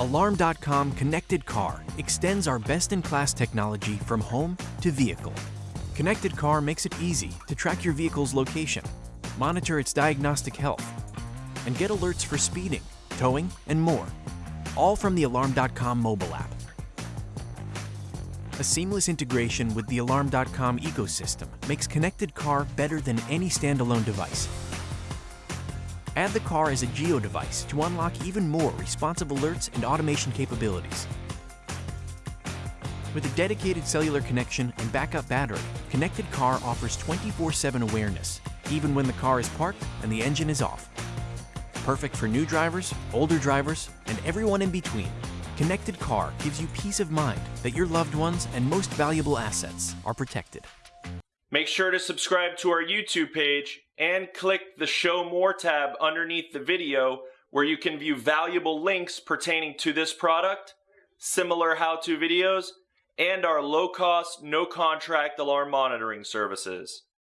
Alarm.com Connected Car extends our best-in-class technology from home to vehicle. Connected Car makes it easy to track your vehicle's location, monitor its diagnostic health, and get alerts for speeding, towing, and more, all from the Alarm.com mobile app. A seamless integration with the Alarm.com ecosystem makes Connected Car better than any standalone device. Add the car as a Geo device to unlock even more responsive alerts and automation capabilities. With a dedicated cellular connection and backup battery, Connected Car offers 24-7 awareness, even when the car is parked and the engine is off. Perfect for new drivers, older drivers, and everyone in between, Connected Car gives you peace of mind that your loved ones and most valuable assets are protected. Make sure to subscribe to our YouTube page and click the Show More tab underneath the video where you can view valuable links pertaining to this product, similar how-to videos, and our low-cost, no-contract alarm monitoring services.